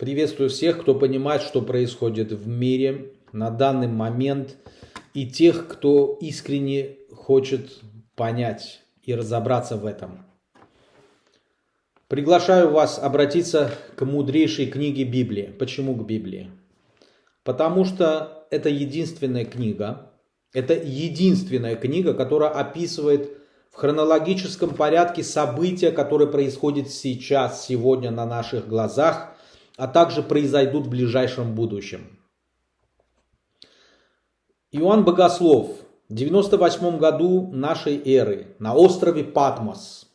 Приветствую всех, кто понимает, что происходит в мире на данный момент, и тех, кто искренне хочет понять и разобраться в этом. Приглашаю вас обратиться к мудрейшей книге Библии. Почему к Библии? Потому что это единственная книга, это единственная книга, которая описывает в хронологическом порядке события, которые происходят сейчас, сегодня на наших глазах, а также произойдут в ближайшем будущем. Иоанн Богослов в 98 году нашей эры на острове Патмос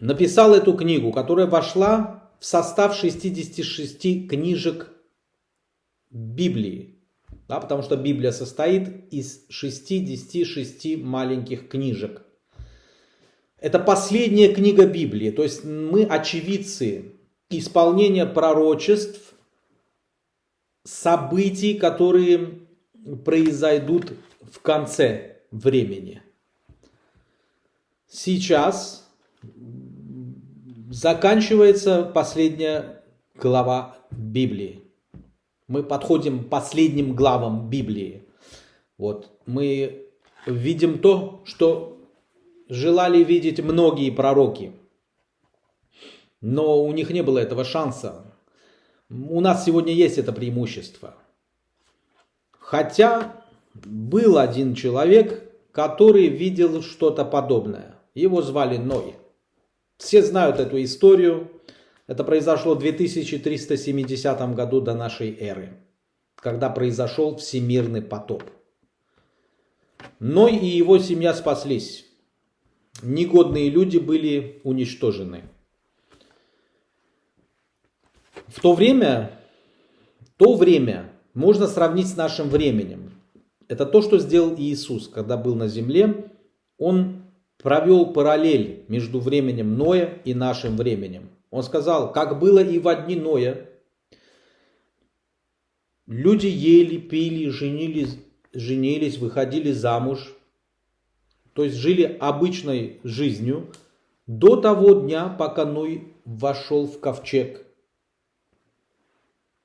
написал эту книгу, которая вошла в состав 66 книжек Библии. Да, потому что Библия состоит из 66 маленьких книжек. Это последняя книга Библии, то есть мы очевидцы исполнения пророчеств, событий, которые произойдут в конце времени. Сейчас заканчивается последняя глава Библии. Мы подходим к последним главам Библии. Вот мы видим то, что желали видеть многие пророки – но у них не было этого шанса. У нас сегодня есть это преимущество. Хотя был один человек, который видел что-то подобное. Его звали Ной. Все знают эту историю. Это произошло в 2370 году до нашей эры, когда произошел всемирный потоп. Ной и его семья спаслись. Негодные люди были уничтожены. В то время, то время можно сравнить с нашим временем. Это то, что сделал Иисус, когда был на земле. Он провел параллель между временем Ноя и нашим временем. Он сказал, как было и в дни Ноя, люди ели, пили, женились, женились, выходили замуж, то есть жили обычной жизнью до того дня, пока Ной вошел в ковчег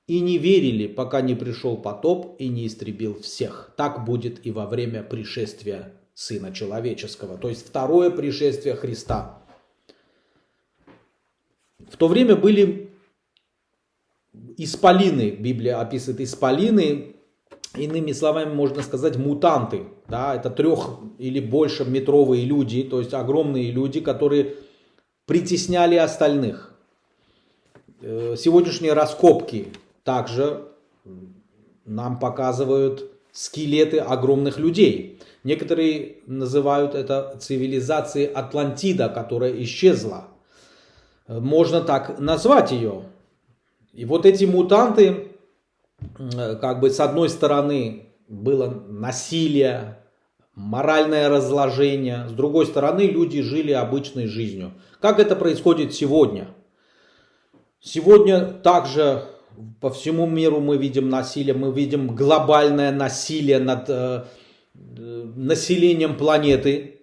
и не верили, пока не пришел потоп и не истребил всех. Так будет и во время пришествия Сына Человеческого, то есть второе пришествие Христа. В то время были исполины, Библия описывает исполины, иными словами можно сказать мутанты. Да, это трех или больше метровые люди, то есть огромные люди, которые притесняли остальных. Э, сегодняшние раскопки также нам показывают скелеты огромных людей. Некоторые называют это цивилизацией Атлантида, которая исчезла. Можно так назвать ее. И вот эти мутанты, как бы с одной стороны было насилие, моральное разложение, с другой стороны люди жили обычной жизнью. Как это происходит сегодня? Сегодня также по всему миру мы видим насилие, мы видим глобальное насилие над э, населением планеты.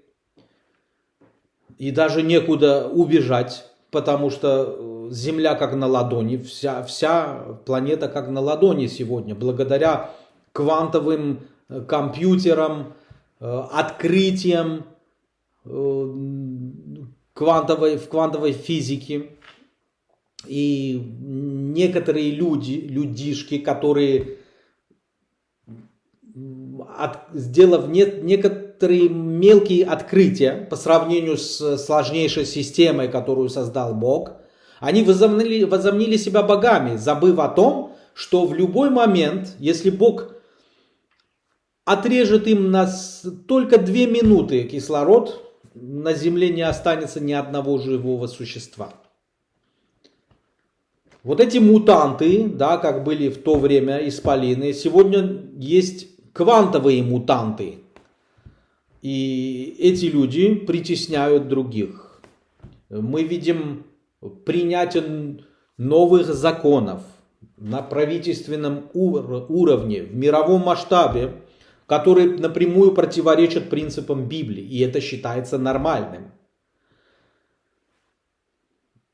И даже некуда убежать, потому что э, Земля как на ладони, вся, вся планета как на ладони сегодня, благодаря квантовым э, компьютерам, э, открытиям квантовой, в квантовой физике. И некоторые люди, людишки, которые, от, сделав не, некоторые мелкие открытия по сравнению с сложнейшей системой, которую создал Бог, они возомнили, возомнили себя богами, забыв о том, что в любой момент, если Бог отрежет им на только две минуты кислород, на земле не останется ни одного живого существа. Вот эти мутанты, да, как были в то время исполины, сегодня есть квантовые мутанты. И эти люди притесняют других. Мы видим принятие новых законов на правительственном уровне, в мировом масштабе, которые напрямую противоречат принципам Библии. И это считается нормальным.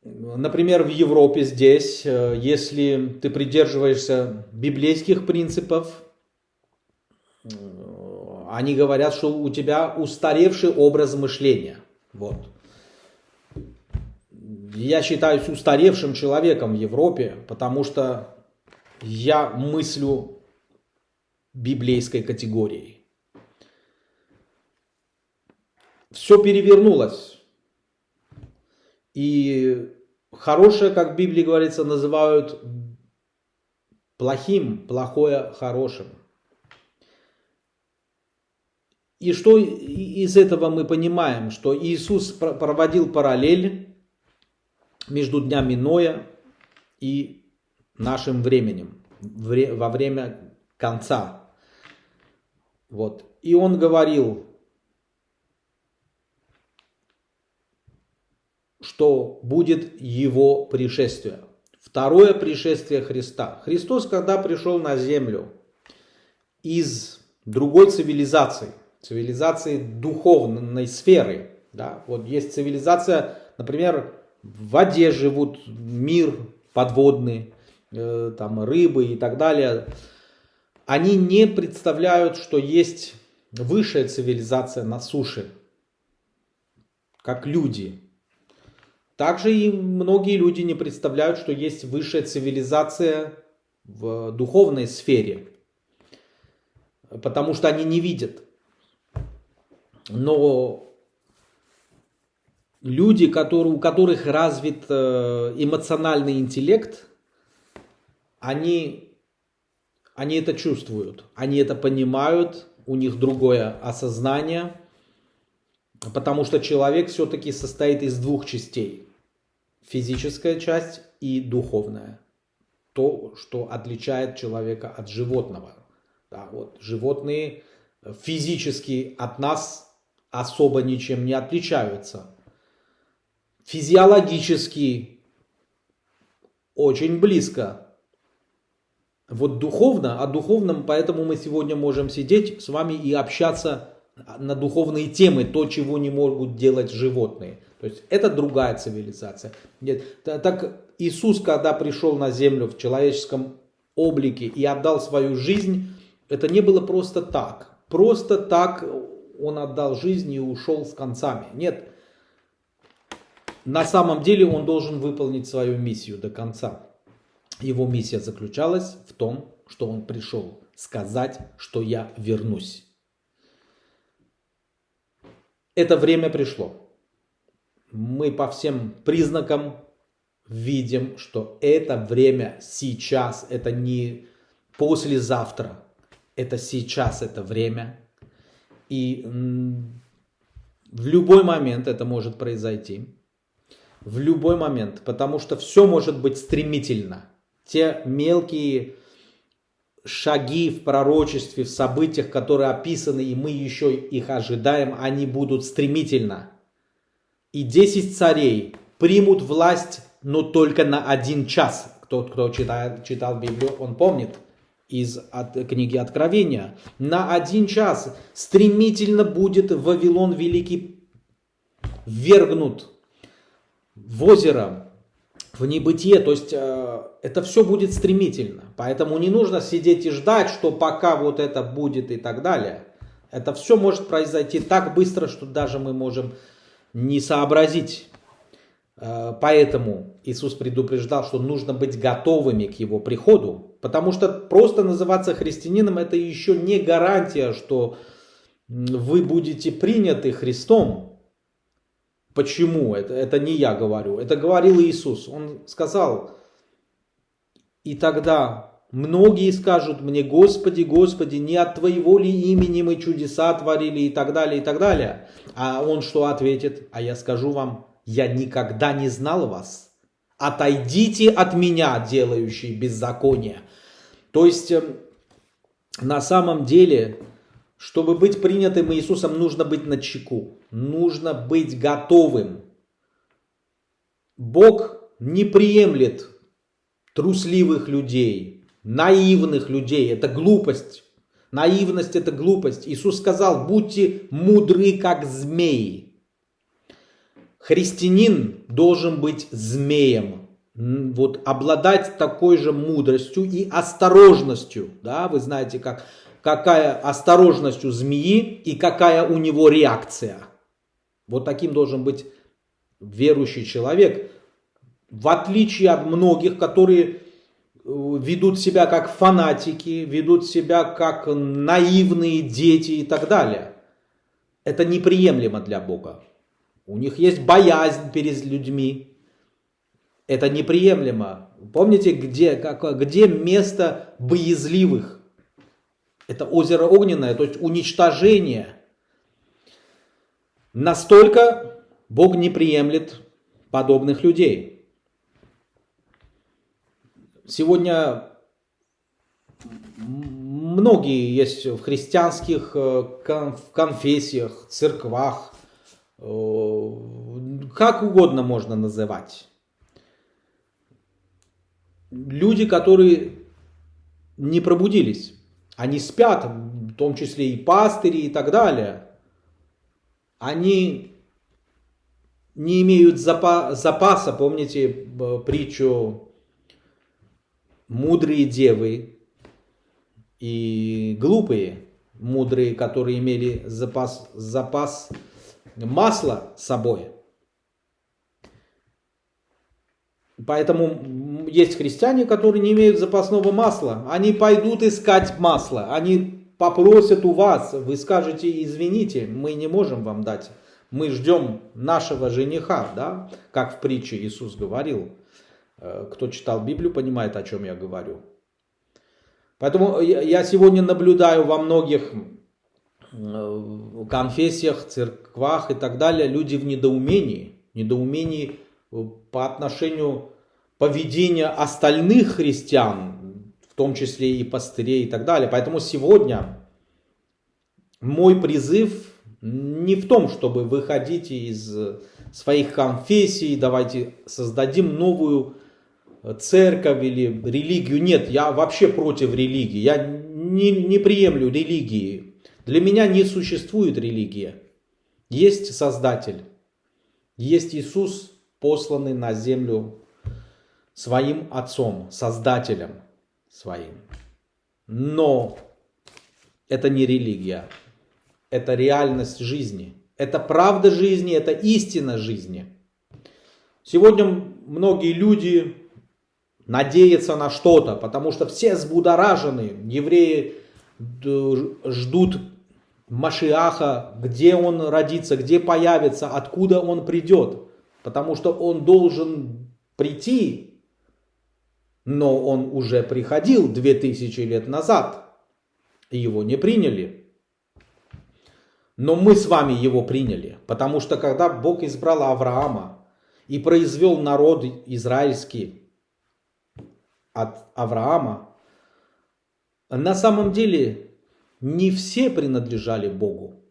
Например, в Европе здесь, э, если ты придерживаешься библейских принципов, э, они говорят, что у тебя устаревший образ мышления. Вот. Я считаюсь устаревшим человеком в Европе, потому что я мыслю библейской категорией. Все перевернулось. И хорошее, как в Библии говорится, называют плохим, плохое хорошим. И что из этого мы понимаем? Что Иисус проводил параллель между днями Ноя и нашим временем, во время конца. Вот. И он говорил, что будет его пришествие. Второе пришествие Христа. Христос, когда пришел на землю из другой цивилизации, цивилизации духовной сферы, да, вот есть цивилизация, например, в воде живут, мир подводный, э, там рыбы и так далее, они не представляют, что есть высшая цивилизация на суше, как люди. Также и многие люди не представляют, что есть высшая цивилизация в духовной сфере, потому что они не видят. Но люди, которые, у которых развит э, эмоциональный интеллект, они, они это чувствуют, они это понимают, у них другое осознание, потому что человек все-таки состоит из двух частей. Физическая часть и духовная. То, что отличает человека от животного. Да, вот, животные физически от нас особо ничем не отличаются физиологически очень близко. Вот духовно, о духовном, поэтому мы сегодня можем сидеть с вами и общаться на духовные темы, то, чего не могут делать животные. То есть это другая цивилизация. Нет, так Иисус, когда пришел на землю в человеческом облике и отдал свою жизнь, это не было просто так. Просто так он отдал жизнь и ушел с концами. Нет, на самом деле он должен выполнить свою миссию до конца. Его миссия заключалась в том, что он пришел сказать, что я вернусь. Это время пришло. Мы по всем признакам видим, что это время сейчас, это не послезавтра, это сейчас это время. И в любой момент это может произойти в любой момент, потому что все может быть стремительно. Те мелкие шаги в пророчестве, в событиях, которые описаны, и мы еще их ожидаем, они будут стремительно. И десять царей примут власть, но только на один час. Тот, кто читал, читал Библию, он помнит из от, книги Откровения. На один час стремительно будет Вавилон Великий ввергнут в озеро, в небытие, то есть э, это все будет стремительно. Поэтому не нужно сидеть и ждать, что пока вот это будет и так далее. Это все может произойти так быстро, что даже мы можем не сообразить. Э, поэтому Иисус предупреждал, что нужно быть готовыми к Его приходу. Потому что просто называться христианином это еще не гарантия, что вы будете приняты Христом. Почему? Это, это не я говорю. Это говорил Иисус. Он сказал, и тогда многие скажут мне, Господи, Господи, не от Твоего ли имени мы чудеса творили и так далее, и так далее. А он что ответит? А я скажу вам, я никогда не знал вас. Отойдите от меня, делающие беззаконие. То есть, эм, на самом деле, чтобы быть принятым Иисусом, нужно быть на чеку, нужно быть готовым. Бог не приемлет трусливых людей, наивных людей. Это глупость. Наивность это глупость. Иисус сказал, будьте мудры, как змеи. христианин должен быть змеем, вот обладать такой же мудростью и осторожностью. Да? Вы знаете, как, какая осторожность у змеи и какая у него реакция. Вот таким должен быть верующий человек, в отличие от многих, которые э, ведут себя как фанатики, ведут себя как наивные дети и так далее. Это неприемлемо для Бога. У них есть боязнь перед людьми. Это неприемлемо. Помните, где, как, где место боязливых? Это озеро огненное, то есть уничтожение. Настолько Бог не приемлет подобных людей. Сегодня многие есть в христианских э, конфессиях, церквах, э, как угодно можно называть. Люди, которые не пробудились, они спят, в том числе и пастыри и так далее. Они не имеют запаса, помните притчу «Мудрые девы и глупые, мудрые, которые имели запас, запас масла с собой». Поэтому есть христиане, которые не имеют запасного масла. Они пойдут искать масло. Они попросят у вас. Вы скажете, извините, мы не можем вам дать. Мы ждем нашего жениха, да? Как в притче Иисус говорил. Э, кто читал Библию, понимает, о чем я говорю. Поэтому я сегодня наблюдаю во многих э, конфессиях, церквах и так далее, люди в недоумении. Недоумении по отношению поведения остальных христиан, в том числе и пастырей и так далее. Поэтому сегодня мой призыв не в том, чтобы выходить из своих конфессий, давайте создадим новую церковь или религию. Нет, я вообще против религии. Я не, не приемлю религии. Для меня не существует религия. Есть Создатель. Есть Иисус, посланный на землю своим Отцом, Создателем своим. Но это не религия, это реальность жизни, это правда жизни, это истина жизни. Сегодня многие люди надеются на что-то, потому что все взбудоражены, евреи ждут Машиаха, где он родится, где появится, откуда он придет потому что он должен прийти, но он уже приходил 2000 лет назад, его не приняли. Но мы с вами его приняли, потому что когда Бог избрал Авраама и произвел народ израильский от Авраама, на самом деле не все принадлежали Богу.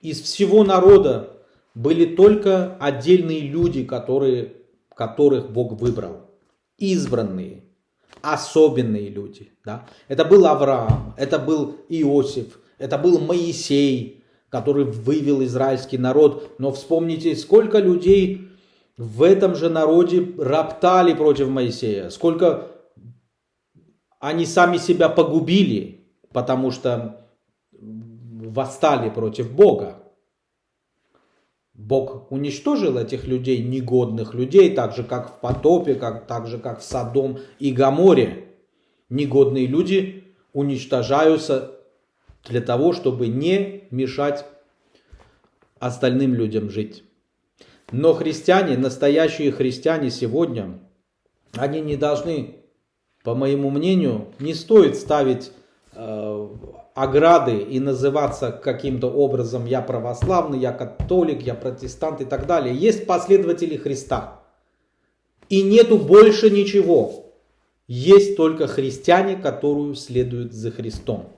Из всего народа были только отдельные люди, которые, которых Бог выбрал. Избранные, особенные люди. Да? Это был Авраам, это был Иосиф, это был Моисей, который вывел израильский народ. Но вспомните, сколько людей в этом же народе роптали против Моисея, сколько они сами себя погубили, потому что восстали против Бога. Бог уничтожил этих людей, негодных людей, так же как в потопе, как, так же как в Содом и Гаморе. Негодные люди уничтожаются для того, чтобы не мешать остальным людям жить. Но христиане, настоящие христиане сегодня, они не должны, по моему мнению, не стоит ставить э, ограды и называться каким-то образом я православный, я католик, я протестант и так далее. Есть последователи Христа. И нету больше ничего. Есть только христиане, которые следуют за Христом.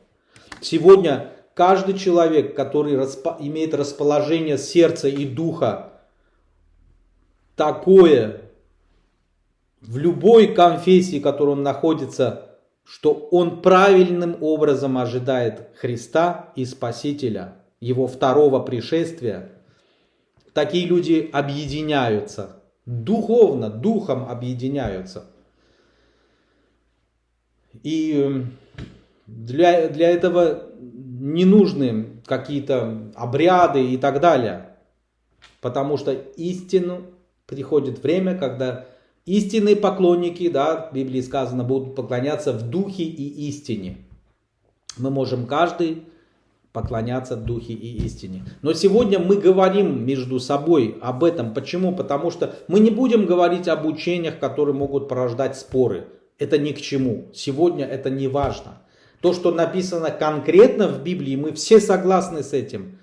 Сегодня каждый человек, который распо имеет расположение сердца и духа такое в любой конфессии, в которой он находится, что он правильным образом ожидает Христа и Спасителя, его второго пришествия, такие люди объединяются. Духовно, духом объединяются. И для, для этого не нужны какие-то обряды и так далее. Потому что истину приходит время, когда истинные поклонники, да, в Библии сказано, будут поклоняться в духе и истине. Мы можем каждый поклоняться духе и истине. Но сегодня мы говорим между собой об этом. Почему? Потому что мы не будем говорить об учениях, которые могут порождать споры. Это ни к чему. Сегодня это не важно. То, что написано конкретно в Библии, мы все согласны с этим.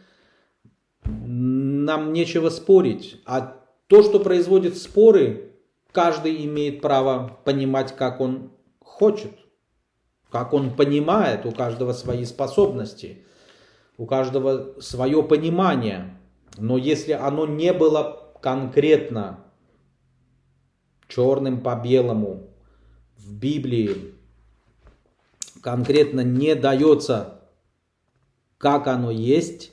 Нам нечего спорить. А то, что производит споры, каждый имеет право понимать, как он хочет. Как он понимает, у каждого свои способности у каждого свое понимание. Но если оно не было конкретно черным по белому в Библии, конкретно не дается, как оно есть,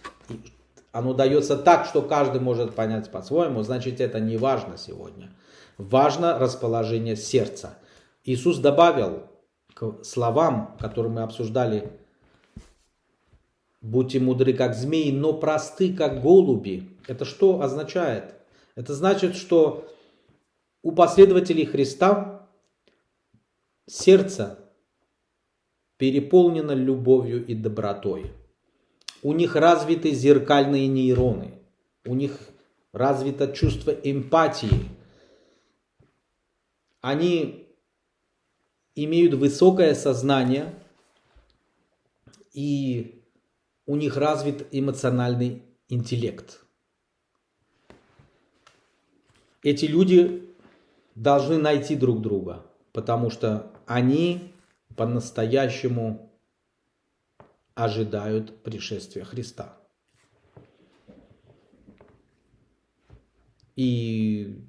оно дается так, что каждый может понять по-своему, значит это не важно сегодня. Важно расположение сердца. Иисус добавил к словам, которые мы обсуждали Будьте мудры, как змеи, но просты, как голуби. Это что означает? Это значит, что у последователей Христа сердце переполнено любовью и добротой. У них развиты зеркальные нейроны. У них развито чувство эмпатии. Они имеют высокое сознание и у них развит эмоциональный интеллект. Эти люди должны найти друг друга, потому что они по-настоящему ожидают пришествия Христа. И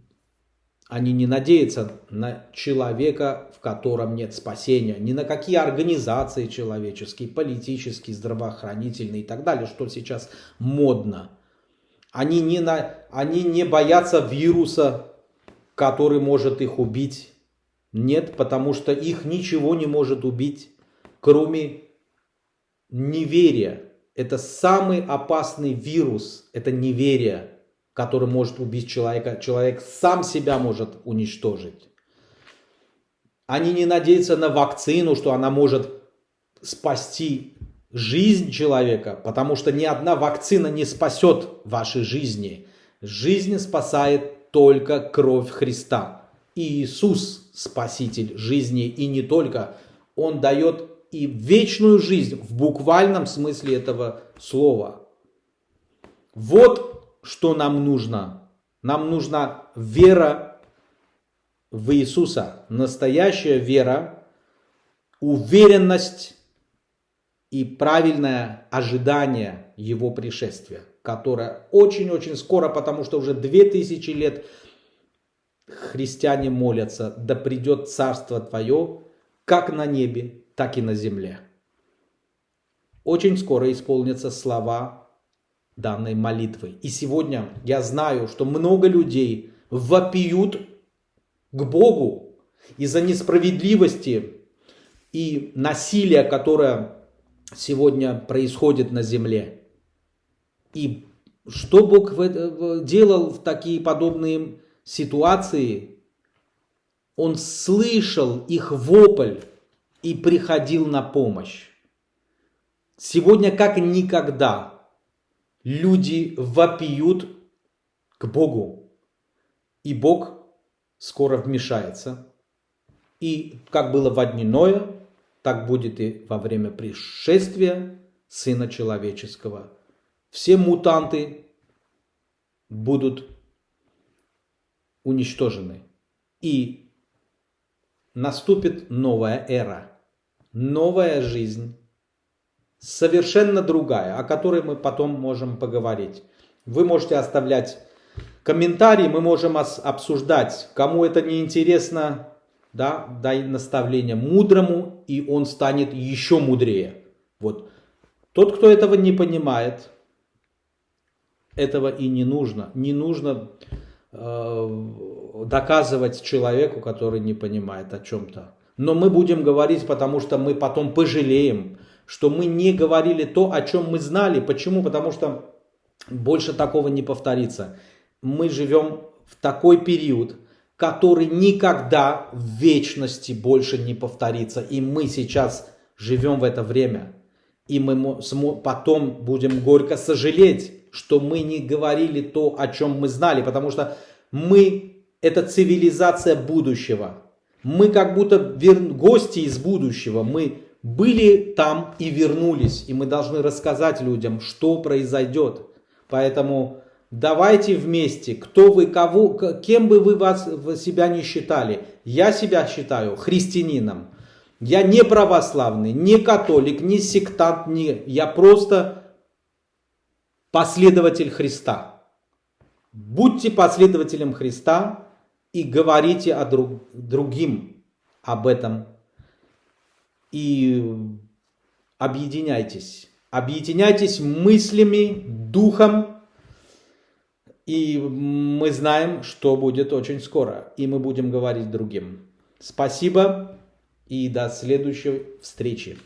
они не надеются на человека, в котором нет спасения, ни на какие организации человеческие, политические, здравоохранительные и так далее, что сейчас модно. Они не, на, они не боятся вируса, который может их убить. Нет, потому что их ничего не может убить, кроме неверия. Это самый опасный вирус, это неверие который может убить человека. Человек сам себя может уничтожить. Они не надеются на вакцину, что она может спасти жизнь человека, потому что ни одна вакцина не спасет вашей жизни. Жизнь спасает только кровь Христа. И Иисус спаситель жизни и не только. Он дает и вечную жизнь в буквальном смысле этого слова. Вот что нам нужно? Нам нужна вера в Иисуса, настоящая вера, уверенность и правильное ожидание Его пришествия, которое очень-очень скоро, потому что уже две тысячи лет христиане молятся, да придет Царство Твое, как на небе, так и на земле. Очень скоро исполнятся слова данной молитвы. И сегодня я знаю, что много людей вопиют к Богу из-за несправедливости и насилия, которое сегодня происходит на земле. И что Бог делал в такие подобные ситуации? Он слышал их вопль и приходил на помощь. Сегодня как никогда люди вопиют к Богу. И Бог скоро вмешается. И как было во дни Ноя, так будет и во время пришествия Сына Человеческого. Все мутанты будут уничтожены. И наступит новая эра, новая жизнь, совершенно другая, о которой мы потом можем поговорить. Вы можете оставлять комментарии, мы можем обсуждать. Кому это не интересно, да, дай наставление мудрому, и он станет еще мудрее. Вот. Тот, кто этого не понимает, этого и не нужно. Не нужно э, доказывать человеку, который не понимает о чем-то. Но мы будем говорить, потому что мы потом пожалеем, что мы не говорили то, о чем мы знали. Почему? Потому что больше такого не повторится. Мы живем в такой период, который никогда в вечности больше не повторится. И мы сейчас живем в это время. И мы потом будем горько сожалеть, что мы не говорили то, о чем мы знали. Потому что мы – это цивилизация будущего. Мы как будто гости из будущего. Мы были там и вернулись. И мы должны рассказать людям, что произойдет. Поэтому давайте вместе, кто вы, кого, кем бы вы вас, себя не считали. Я себя считаю христианином. Я не православный, не католик, не сектант, не, я просто последователь Христа. Будьте последователем Христа и говорите о друг, другим об этом. И объединяйтесь. Объединяйтесь мыслями, духом. И мы знаем, что будет очень скоро. И мы будем говорить другим. Спасибо и до следующей встречи.